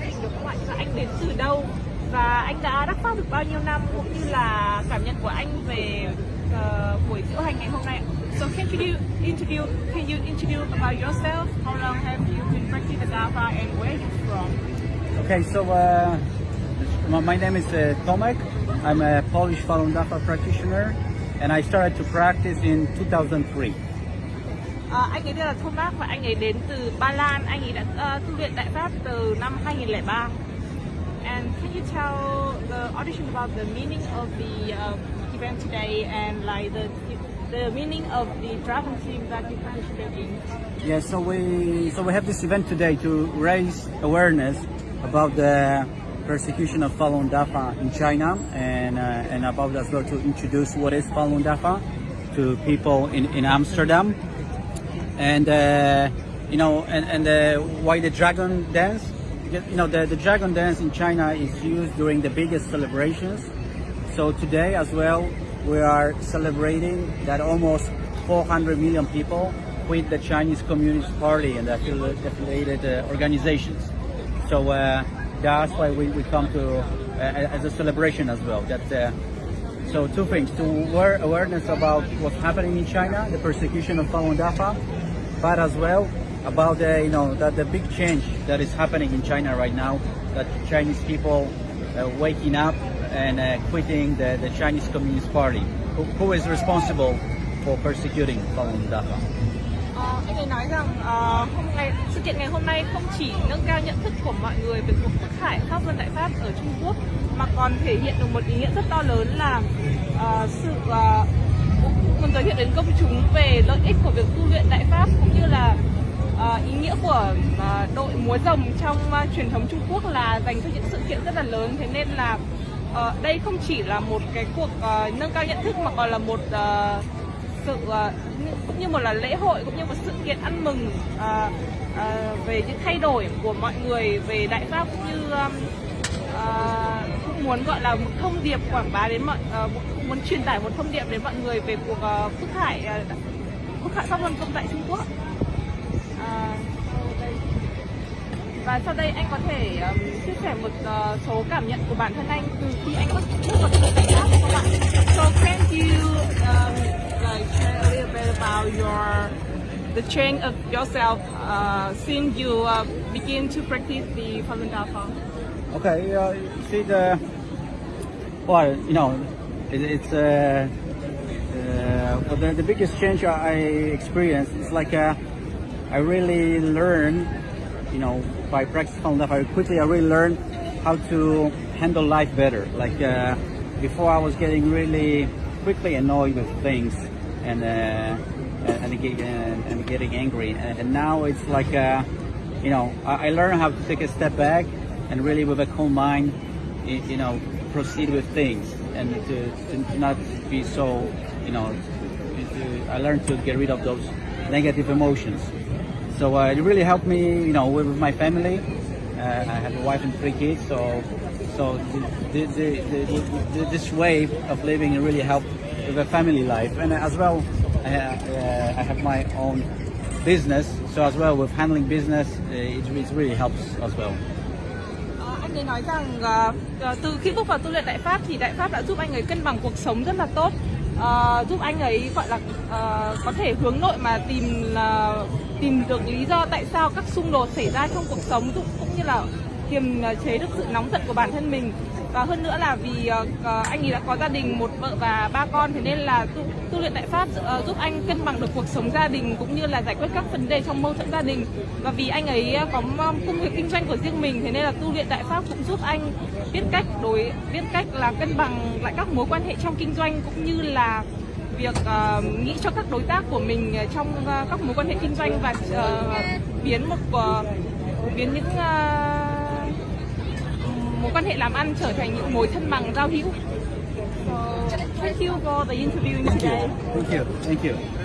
của được không ạ? Và anh đến từ đâu? Và anh đã đắc pháp được bao nhiêu năm cũng như là cảm nhận của anh về uh, buổi diễu hành ngày hôm nay So can you interview? can you interview about yourself? How long have you been practicing the Dafa and where you from? Okay, so uh, my name is uh, Tomek. I'm a Polish Falun Dafa practitioner and I started to practice in 2003. À, anh ấy tên là Thomas và anh ấy đến từ Ba Lan. Anh ấy đã uh, tu luyện Đại Pháp từ năm 2003. And can you tell the audition about the meaning of the uh, event today and like the the meaning of the dragon team that you participate in? Yeah, so we so we have this event today to raise awareness about the persecution of Falun Dafa in China and uh, and about as well to introduce what is Falun Dafa to people in, in Amsterdam and uh, you know and, and uh, why the dragon dance you know the, the dragon dance in China is used during the biggest celebrations so today as well we are celebrating that almost 400 million people quit the Chinese Communist Party and the affiliated uh, organizations so uh, that's why we, we come to uh, as a celebration as well. That uh, so two things: to aware awareness about what's happening in China, the persecution of Falun Dafa, but as well about the you know that the big change that is happening in China right now. That Chinese people uh, waking up and uh, quitting the, the Chinese Communist Party. Who, who is responsible for persecuting Falun Dafa? Ờ, anh ấy nói rằng uh, hôm ngày sự kiện ngày hôm nay không chỉ nâng cao nhận thức của mọi người về cuộc bức hải pháp luân đại pháp ở Trung Quốc mà còn thể hiện được một ý nghĩa rất to lớn là uh, sự uh, muốn giới thiệu đến công chúng về lợi ích của việc tu luyện đại pháp cũng như là uh, ý nghĩa của uh, đội múa rồng trong uh, truyền thống Trung Quốc là dành cho những sự kiện rất là lớn. Thế nên là uh, đây không chỉ là một cái cuộc uh, nâng cao nhận thức mà còn là một uh, sự ờ, cũng như một là lễ hội cũng như một sự kiện ăn mừng à, à, về những thay đổi của mọi người về đại pháp cũng như um, cũng muốn gọi là một thông điệp quảng bá đến mọi à, muốn truyền tải một thông điệp đến mọi người về cuộc uh, phúc hải uh, phúc hải pháp luân công tại Trung Quốc. Và sau đây anh có thể um, chia sẻ một uh, số cảm nhận của bản thân anh từ khi anh bước change of yourself uh, since you uh, begin to practice the Falun Dafa? Okay, uh, see the well, you know, it, it's uh, uh, the, the biggest change I experienced is like uh, I really learned, you know, by practicing Falun Dafa very quickly. I really learned how to handle life better. Like uh, before, I was getting really quickly annoyed with things and uh, and, and, and getting angry. And, now it's like, uh, you know, I, I learned how to take a step back and really with a calm mind, you know, proceed with things and to, to not be so, you know, I learned to get rid of those negative emotions. So uh, it really helped me, you know, with, my family. Uh, I have a wife and three kids, so so the, the, the, this way of living really helped with a family life, and as well, I, uh, I have my own business, so as well with handling business, uh, it, it really helps as well. Ờ, anh ấy nói rằng uh, từ khi bước vào tu luyện đại pháp thì đại pháp đã giúp anh ấy cân bằng cuộc sống rất là tốt uh, giúp anh ấy gọi là uh, có thể hướng nội mà tìm uh, tìm được lý do tại sao các xung đột xảy ra trong cuộc sống cũng như là kiềm chế được sự nóng giận của bản thân mình và hơn nữa là vì uh, anh ấy đã có gia đình một vợ và ba con thế nên là tu, tu luyện đại pháp uh, giúp anh cân bằng được cuộc sống gia đình cũng như là giải quyết các vấn đề trong mâu thuẫn gia đình. Và vì anh ấy có công việc kinh doanh của riêng mình thế nên là tu luyện đại pháp cũng giúp anh biết cách đối biết cách là cân bằng lại các mối quan hệ trong kinh doanh cũng như là việc uh, nghĩ cho các đối tác của mình trong uh, các mối quan hệ kinh doanh và uh, biến một uh, biến những uh, quan hệ làm ăn trở thành những mối thân bằng giao hữu. So, thank you for the interview today. Thank you. Thank you.